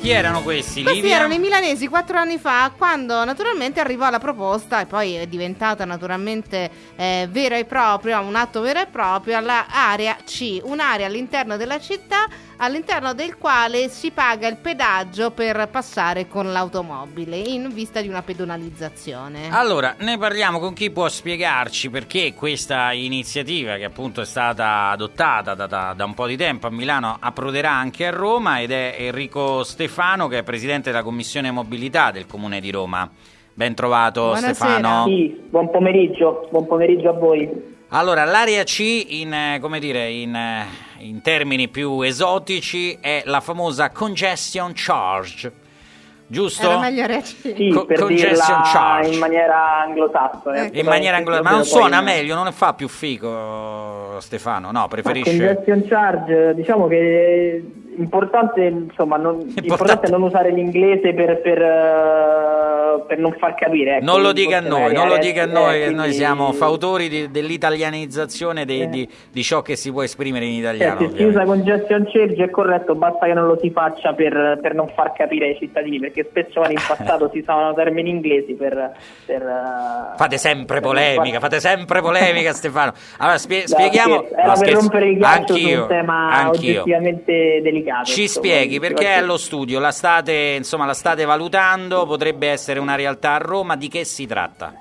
Chi erano questi? Questi Livia? erano i milanesi quattro anni fa, quando naturalmente arrivò la proposta, e poi è diventata naturalmente eh, vera e propria, un atto vero e proprio, all'area C, un'area all'interno della città all'interno del quale si paga il pedaggio per passare con l'automobile in vista di una pedonalizzazione. Allora, ne parliamo con chi può spiegarci perché questa iniziativa, che appunto è stata adottata da, da, da un po' di tempo a Milano, approderà anche a Roma ed è Enrico Stefano che è presidente della Commissione Mobilità del Comune di Roma. Ben trovato Buonasera. Stefano. Sì, buon pomeriggio, buon pomeriggio a voi. Allora, l'area C, in, eh, come dire, in, eh, in termini più esotici, è la famosa congestion charge. Giusto? Era meglio reagire. Sì, Co- per congestion dirla charge. in maniera anglosassone. Ecco. In maniera angolare, ma non Poi- suona meglio, non fa più figo Stefano, no, Ma preferisce... Congestion charge, diciamo che importante, insomma, non, Importante. importante non usare l'inglese per, per, eh, per non far capire. ecco, Non lo dica a noi, non lo adesso, dica a eh, noi, che quindi- noi siamo fautori di- dell'italianizzazione dei- Eh. di, di ciò che si può esprimere in Cioè, italiano. se si usa congestion charge è corretto, basta che non lo si faccia per, per non far capire ai cittadini, perché spesso in passato si usavano termini inglesi per... per, eh, Fate sempre polemica, far- fate sempre polemica Stefano. Allora spie- No, spieghiamo... Era no, per rompere il ghiaccio su Anch'io, un tema anch'io. oggettivamente delicato. Ci insomma, spieghi perché è allo studio, la state, insomma, la state valutando, potrebbe essere una realtà a Roma, di che si tratta?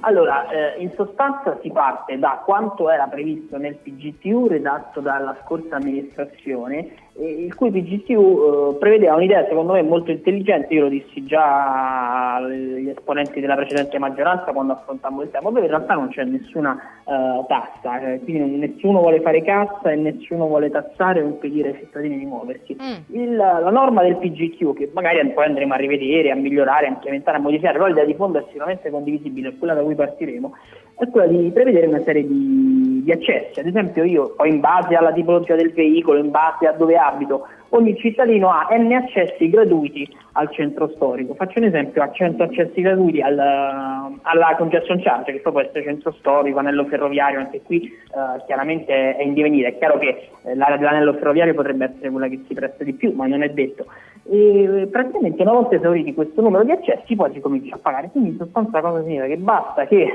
Allora, eh, in sostanza si parte da quanto era previsto nel PGTU redatto dalla scorsa amministrazione, il cui PGTU eh, prevedeva un'idea secondo me molto intelligente, io lo dissi già agli esponenti della precedente maggioranza quando affrontammo il tema, dove in realtà non c'è nessuna eh, tassa, eh, quindi nessuno vuole fare cassa e nessuno vuole tassare o impedire ai cittadini di muoversi. Mm. Il- la norma del PGQ, che magari poi andremo a rivedere, a migliorare, a implementare, a modificare, però l'idea di fondo è sicuramente condivisibile, è quella da cui partiremo, è quella di prevedere una serie di, di accessi. Ad esempio io, o in base alla tipologia del veicolo, in base a dove abito, ogni cittadino ha n accessi gratuiti al centro storico. Faccio un esempio, ha 100 accessi gratuiti al, alla congestion charge, che poi può essere centro storico, anello ferroviario, anche qui eh, chiaramente è in divenire. È chiaro che eh, l'area dell'anello ferroviario potrebbe essere quella che si presta di più, ma non è detto. E praticamente una volta esauriti questo numero di accessi poi si comincia a pagare. Quindi in sostanza cosa significa? Che basta che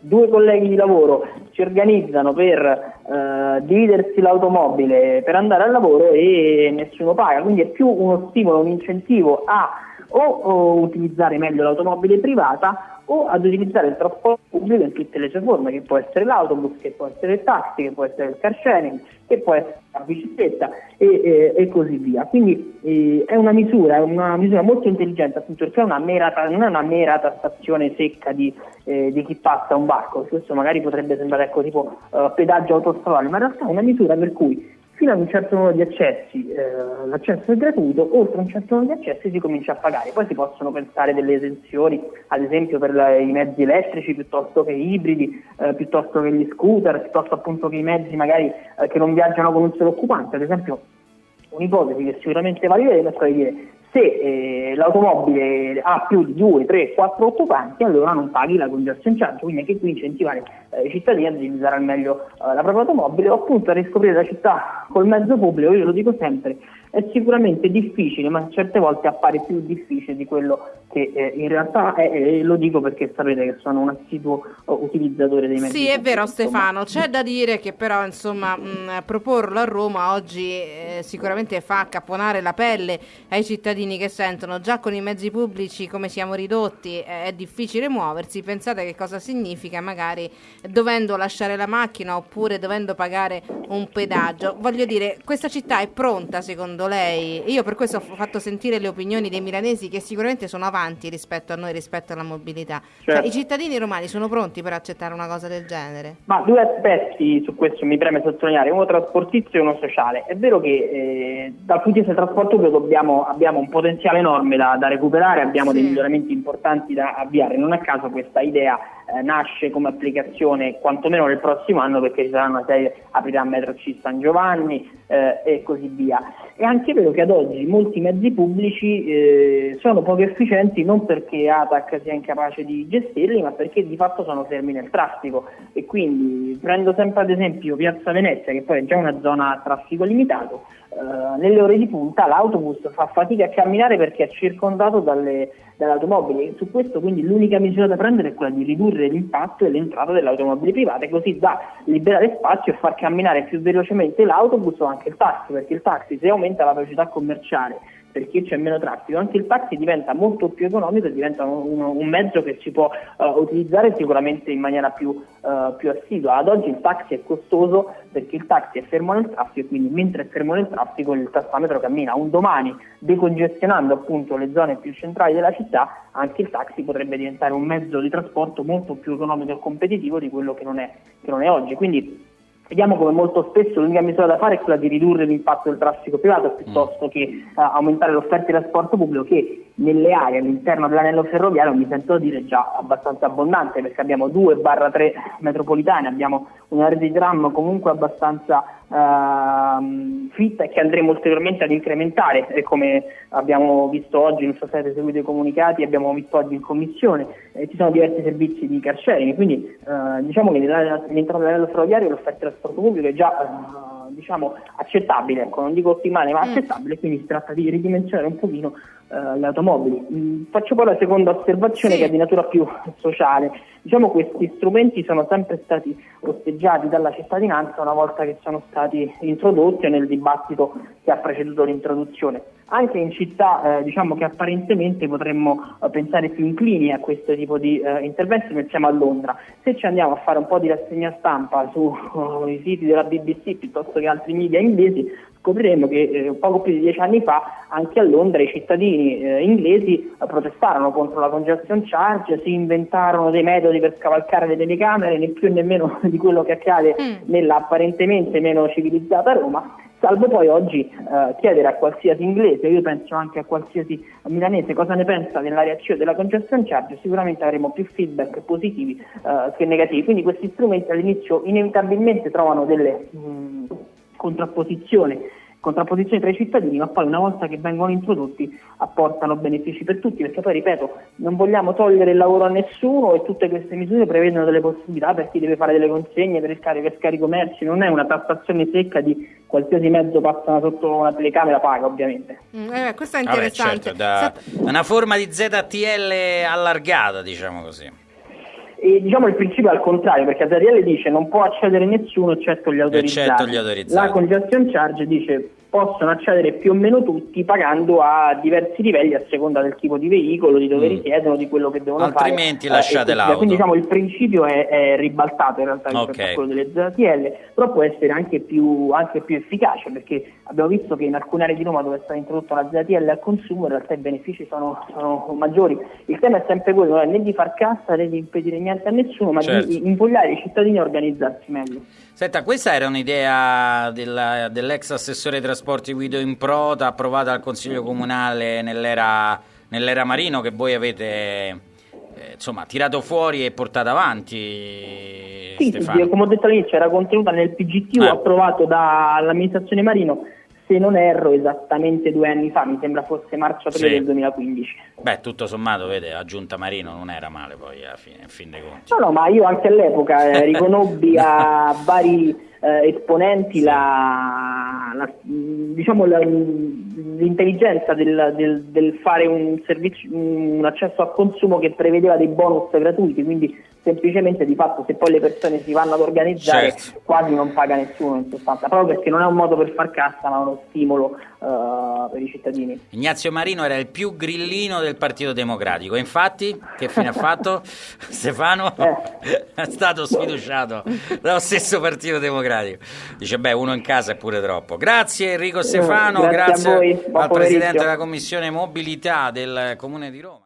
due colleghi di lavoro si organizzano per eh, dividersi l'automobile per andare al lavoro e nessuno paga. Quindi è più uno stimolo, un incentivo a o, o utilizzare meglio l'automobile privata o ad utilizzare il trasporto pubblico in tutte le sue forme, che può essere l'autobus, che può essere il taxi, che può essere il car sharing, che può essere la bicicletta e, e- e così via. Quindi eh, è una misura, è una misura molto intelligente appunto perché una mera, non è una mera tassazione secca di, eh, di chi passa un barco, questo magari potrebbe sembrare ecco, tipo eh, pedaggio autostradale, ma in realtà è una misura per cui fino ad un certo numero di accessi eh, l'accesso è gratuito, oltre un certo numero di accessi si comincia a pagare. Poi si possono pensare delle esenzioni, ad esempio per la- i mezzi elettrici piuttosto che ibridi, eh, piuttosto che gli scooter, piuttosto appunto che i mezzi magari eh, che non viaggiano con un solo occupante. Ad esempio un'ipotesi che sicuramente valideremo è quella di dire se eh, l'automobile ha più di 2, 3, 4 occupanti allora non paghi la congestion charge, quindi anche qui incentivare eh, i cittadini ad utilizzare al meglio eh, la propria automobile o appunto a riscoprire la città col mezzo pubblico, io lo dico sempre, è sicuramente difficile, ma certe volte appare più difficile di quello che eh, in realtà è, e lo dico perché sapete che sono un assiduo eh, utilizzatore dei mezzi Sì, è vero. Stefano, c'è da dire che però insomma mh, proporlo a Roma oggi eh, sicuramente fa accapponare la pelle ai cittadini che sentono già con i mezzi pubblici come siamo ridotti eh, è difficile muoversi, pensate che cosa significa magari dovendo lasciare la macchina oppure dovendo pagare un pedaggio. Voglio dire, questa città è pronta secondo lei? Io per questo ho fatto sentire le opinioni dei milanesi che sicuramente sono avanti rispetto a noi, rispetto alla mobilità. Cioè, Certo. I cittadini romani sono pronti per accettare una cosa del genere? Ma due aspetti su questo mi preme sottolineare, uno trasportizio e uno sociale. È vero che eh, dal punto di vista del trasporto dobbiamo- abbiamo un potenziale enorme da, da recuperare, abbiamo dei Sì. miglioramenti importanti da avviare. Non a caso questa idea eh, nasce come applicazione quantomeno nel prossimo anno perché ci sarà una serie, aprirà Metro C San Giovanni eh, e così via. È anche vero che ad oggi molti mezzi pubblici eh, sono poco efficienti non perché ATAC sia incapace di gestirli, ma perché di fatto sono fermi nel traffico. E quindi prendo sempre ad esempio Piazza Venezia, che poi è già una zona a traffico limitato, eh, nelle ore di punta l'autobus fa fatica a camminare perché è circondato dalle, dalle automobili. Su questo quindi l'unica misura da prendere è quella di ridurre l'impatto e l'entrata delle automobili private, così da liberare spazio e far camminare più velocemente l'autobus o anche il taxi, perché il taxi se aumenta la velocità commerciale perché c'è meno traffico, anche il taxi diventa molto più economico e diventa un, un mezzo che si può uh, utilizzare sicuramente in maniera più, uh, più, assidua. Ad oggi il taxi è costoso perché il taxi è fermo nel traffico e quindi mentre è fermo nel traffico il tassametro cammina. Un domani, decongestionando appunto le zone più centrali della città, anche il taxi potrebbe diventare un mezzo di trasporto molto più economico e competitivo di quello che non è, che non è oggi. Quindi Vediamo come molto spesso l'unica misura da fare è quella di ridurre l'impatto del traffico privato piuttosto mm. che uh, aumentare l'offerta di trasporto pubblico che nelle aree all'interno dell'anello ferroviario mi sento dire già abbastanza abbondante perché abbiamo 2-3 metropolitane, abbiamo una rete di tram comunque abbastanza uh, fitta e che andremo ulteriormente ad incrementare e come abbiamo visto oggi, non so se avete seguito i comunicati, abbiamo visto oggi in commissione, eh, ci sono diversi servizi di car sharing, quindi uh, diciamo che all'interno dell'anello ferroviario l'offerta trasporto pubblico è già uh, diciamo, accettabile, ecco, non dico ottimale ma mm. accettabile, quindi si tratta di ridimensionare un pochino uh, le automobili. Mm, faccio poi la seconda osservazione sì. che è di natura più sociale. Diciamo questi strumenti sono sempre stati osteggiati dalla cittadinanza una volta che sono stati introdotti nel dibattito che ha preceduto l'introduzione. Anche in città eh, diciamo che apparentemente potremmo eh, pensare più inclini a questo tipo di eh, interventi, pensiamo a Londra. Se ci andiamo a fare un po' di rassegna stampa sui uh, siti della BBC piuttosto che altri media inglesi, scopriremo che eh, poco più di dieci anni fa anche a Londra i cittadini eh, inglesi eh, protestarono contro la congestion charge, si inventarono dei metodi per scavalcare le telecamere, né più né meno di quello che accade mm. nella apparentemente meno civilizzata Roma salvo poi oggi eh, chiedere a qualsiasi inglese, io penso anche a qualsiasi milanese cosa ne pensa della reazione della congestion charge, sicuramente avremo più feedback positivi eh, che negativi. Quindi questi strumenti all'inizio inevitabilmente trovano delle mh, contrapposizioni contrapposizione tra i cittadini, ma poi una volta che vengono introdotti apportano benefici per tutti, perché poi ripeto, non vogliamo togliere il lavoro a nessuno e tutte queste misure prevedono delle possibilità per chi deve fare delle consegne, per il carico e scarico merci, non è una tassazione secca di qualsiasi mezzo passa sotto una telecamera paga ovviamente. Mm, eh, questo è interessante. Vabbè, certo, da, una forma di ZTL allargata, diciamo così. E diciamo il principio è al contrario, perché Azarielle dice non può accedere nessuno eccetto gli autorizzati. Eccetto gli autorizzati. La congestion charge dice possono accedere più o meno tutti pagando a diversi livelli a seconda del tipo di veicolo, di dove mm. risiedono, di quello che devono Altrimenti fare. Altrimenti lasciate eh, l'auto. Quindi diciamo il principio è, è ribaltato in realtà rispetto okay. a quello delle ZTL, però può essere anche più, anche più, efficace perché abbiamo visto che in alcune aree di Roma dove è stata introdotta la ZTL al consumo in realtà i benefici sono, sono maggiori. Il tema è sempre quello, non è né di far cassa né di impedire niente a nessuno, ma certo. di invogliare i cittadini a organizzarsi meglio. Senta, questa era un'idea della, dell'ex assessore ai trasporti Guido Improta, approvata dal Consiglio Comunale nell'era, nell'era Marino, che voi avete eh, insomma, tirato fuori e portato avanti. Sì, sì, come ho detto all'inizio, era contenuta nel PGT eh. approvato dall'amministrazione Marino se non erro esattamente due anni fa, mi sembra fosse marzo-aprile sì. del 2015. Beh, tutto sommato, vede, la giunta Marino non era male poi alla fine, a fin dei conti. No, no, ma io anche all'epoca eh, riconobbi a vari eh, esponenti la, la, diciamo la, l'intelligenza del, del, del, fare un, servizio, un accesso al consumo che prevedeva dei bonus gratuiti, quindi semplicemente di fatto se poi le persone si vanno ad organizzare certo. quasi non paga nessuno in sostanza, proprio perché non è un modo per far cassa ma uno stimolo uh, per i cittadini. Ignazio Marino era il più grillino del Partito Democratico, infatti che fine ha fatto Stefano? Eh. è stato sfiduciato dallo stesso Partito Democratico. Dice beh uno in casa è pure troppo. Grazie Enrico Stefano, grazie, grazie al Presidente della Commissione Mobilità del Comune di Roma.